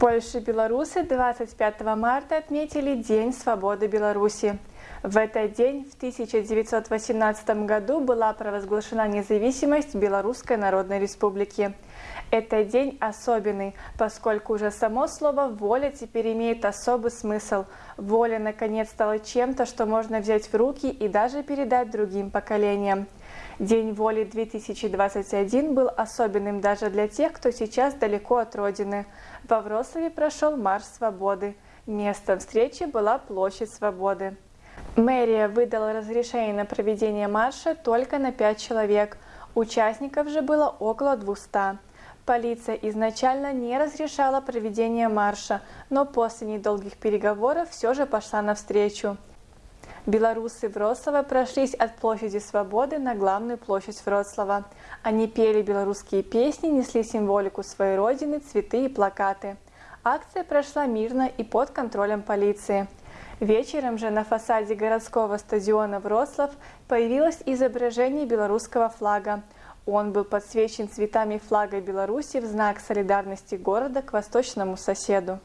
Польше белорусы 25 марта отметили День свободы Беларуси. В этот день в 1918 году была провозглашена независимость Белорусской Народной Республики. Этот день особенный, поскольку уже само слово «воля» теперь имеет особый смысл. Воля, наконец, стала чем-то, что можно взять в руки и даже передать другим поколениям. День воли 2021 был особенным даже для тех, кто сейчас далеко от родины. Во Вроцлаве прошел Марш Свободы. Местом встречи была Площадь Свободы. Мэрия выдала разрешение на проведение марша только на 5 человек. Участников же было около 200. Полиция изначально не разрешала проведение марша, но после недолгих переговоров все же пошла навстречу. Белорусы Вроцлава прошлись от площади Свободы на главную площадь Вроцлава. Они пели белорусские песни, несли символику своей родины, цветы и плакаты. Акция прошла мирно и под контролем полиции. Вечером же на фасаде городского стадиона Вроцлав появилось изображение белорусского флага. Он был подсвечен цветами флага Беларуси в знак солидарности города к восточному соседу.